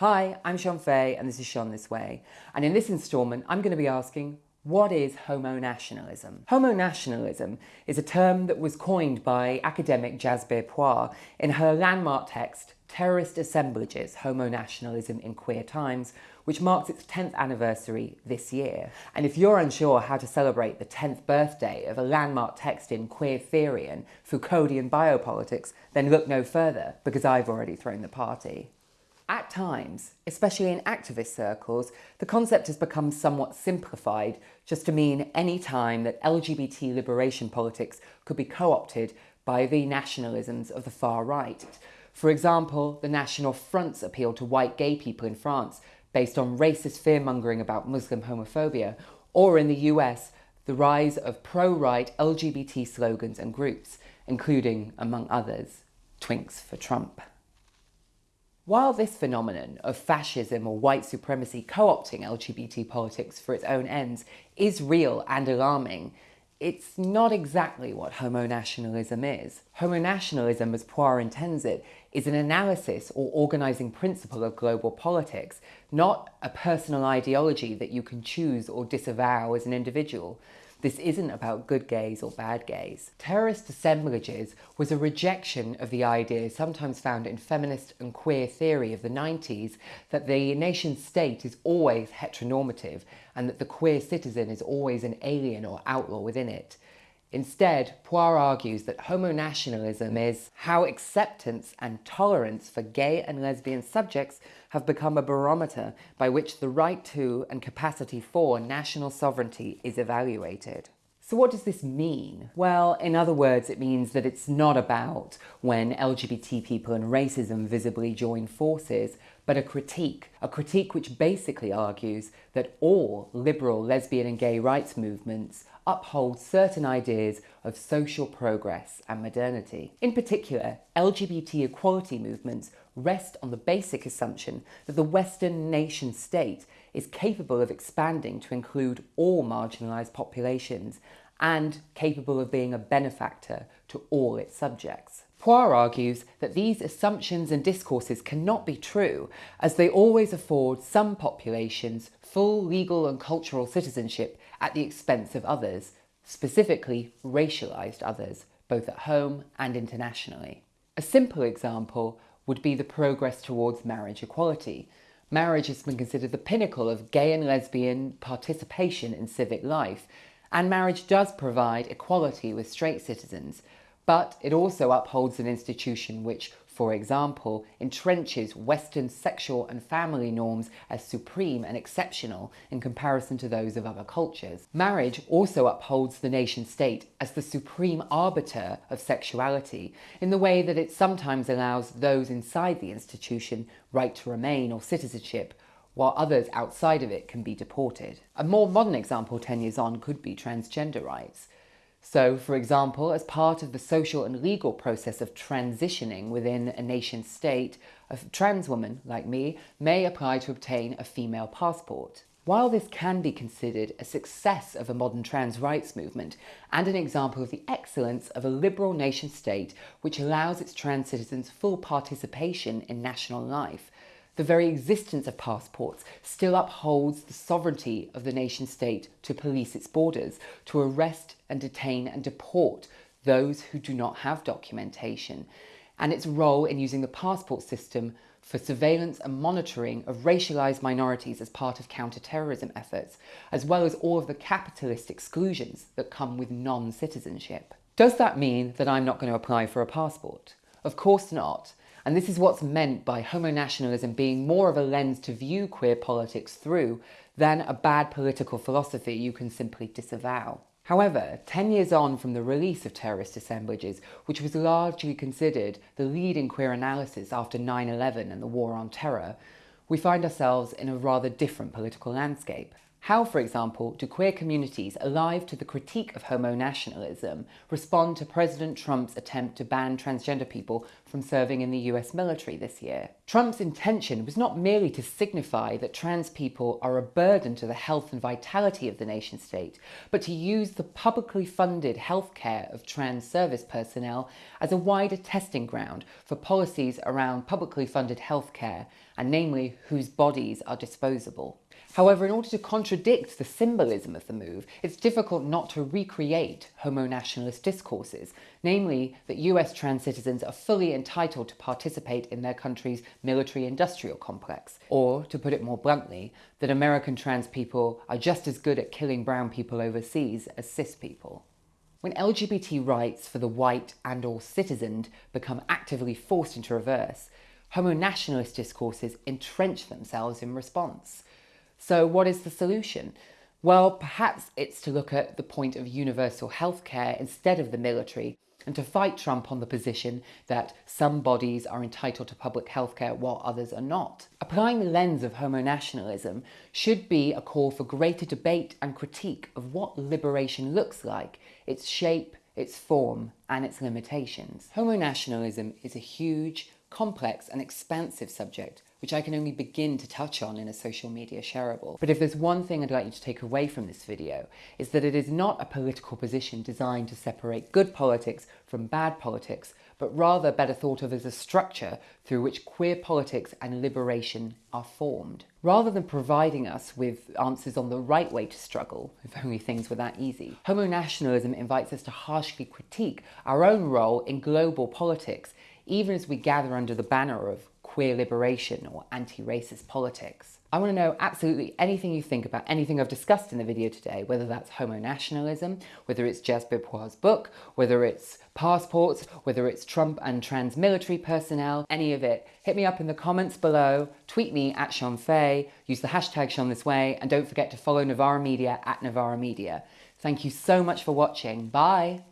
Hi, I'm Shon Faye and this is Shon This Way. And in this instalment, I'm going to be asking, what is homo nationalism? Homo nationalism is a term that was coined by academic Jasbir Puar in her landmark text, Terrorist Assemblages, Homo Nationalism in Queer Times, which marks its 10th anniversary this year. And if you're unsure how to celebrate the 10th birthday of a landmark text in queer theory and Foucauldian biopolitics, then look no further, because I've already thrown the party. At times, especially in activist circles, the concept has become somewhat simplified just to mean any time that LGBT liberation politics could be co-opted by the nationalisms of the far right. For example, the National Front's appeal to white gay people in France based on racist fear-mongering about Muslim homophobia, or in the US, the rise of pro-right LGBT slogans and groups, including, among others, Twinks for Trump. While this phenomenon of fascism or white supremacy co-opting LGBT politics for its own ends is real and alarming, it's not exactly what homo-nationalism is. Homo-nationalism, as Puar intends it, is an analysis or organising principle of global politics, not a personal ideology that you can choose or disavow as an individual. This isn't about good gays or bad gays. Terrorist assemblages was a rejection of the idea sometimes found in feminist and queer theory of the 90s that the nation state is always heteronormative and that the queer citizen is always an alien or outlaw within it. Instead, Puar argues that homo-nationalism is how acceptance and tolerance for gay and lesbian subjects have become a barometer by which the right to and capacity for national sovereignty is evaluated. So what does this mean? Well, in other words, it means that it's not about when LGBT people and racism visibly join forces, but a critique, a critique which basically argues that all liberal lesbian and gay rights movements uphold certain ideas of social progress and modernity. In particular, LGBT equality movements rest on the basic assumption that the Western nation state is capable of expanding to include all marginalised populations and capable of being a benefactor to all its subjects. Puar argues that these assumptions and discourses cannot be true as they always afford some populations full legal and cultural citizenship at the expense of others, specifically racialized others, both at home and internationally. A simple example would be the progress towards marriage equality. Marriage has been considered the pinnacle of gay and lesbian participation in civic life, and marriage does provide equality with straight citizens, but it also upholds an institution which, for example, entrenches Western sexual and family norms as supreme and exceptional in comparison to those of other cultures. Marriage also upholds the nation state as the supreme arbiter of sexuality in the way that it sometimes allows those inside the institution right to remain or citizenship while others outside of it can be deported. A more modern example 10 years on could be transgender rights. So, for example, as part of the social and legal process of transitioning within a nation state, a trans woman, like me, may apply to obtain a female passport. While this can be considered a success of a modern trans rights movement and an example of the excellence of a liberal nation state which allows its trans citizens full participation in national life, the very existence of passports still upholds the sovereignty of the nation state to police its borders, to arrest and detain and deport those who do not have documentation, and its role in using the passport system for surveillance and monitoring of racialised minorities as part of counter-terrorism efforts, as well as all of the capitalist exclusions that come with non-citizenship. Does that mean that I'm not going to apply for a passport? Of course not. And this is what's meant by homo-nationalism being more of a lens to view queer politics through than a bad political philosophy you can simply disavow. However, 10 years on from the release of Terrorist Assemblages, which was largely considered the leading queer analysis after 9-11 and the War on Terror, we find ourselves in a rather different political landscape. How, for example, do queer communities alive to the critique of homo-nationalism respond to President Trump's attempt to ban transgender people from serving in the US military this year? Trump's intention was not merely to signify that trans people are a burden to the health and vitality of the nation state, but to use the publicly funded healthcare of trans service personnel as a wider testing ground for policies around publicly funded healthcare and namely whose bodies are disposable. However, in order to contradict the symbolism of the move, it's difficult not to recreate homo-nationalist discourses, namely that US trans citizens are fully entitled to participate in their country's military-industrial complex, or, to put it more bluntly, that American trans people are just as good at killing brown people overseas as cis people. When LGBT rights for the white and or citizened become actively forced into reverse, homo-nationalist discourses entrench themselves in response. So what is the solution? Well, perhaps it's to look at the point of universal healthcare instead of the military and to fight Trump on the position that some bodies are entitled to public healthcare while others are not. Applying the lens of homo-nationalism should be a call for greater debate and critique of what liberation looks like, its shape, its form and its limitations. Homo-nationalism is a huge, complex and expansive subject which I can only begin to touch on in a social media shareable. But if there's one thing I'd like you to take away from this video, is that it is not a political position designed to separate good politics from bad politics, but rather better thought of as a structure through which queer politics and liberation are formed. Rather than providing us with answers on the right way to struggle, if only things were that easy, homo-nationalism invites us to harshly critique our own role in global politics even as we gather under the banner of queer liberation or anti-racist politics. I want to know absolutely anything you think about anything I've discussed in the video today, whether that's homo-nationalism, whether it's Jasbir Puar's book, whether it's passports, whether it's Trump and trans military personnel, any of it. Hit me up in the comments below, tweet me at Shon Faye, use the hashtag Shon This Way, and don't forget to follow Novara Media at Novara Media. Thank you so much for watching. Bye!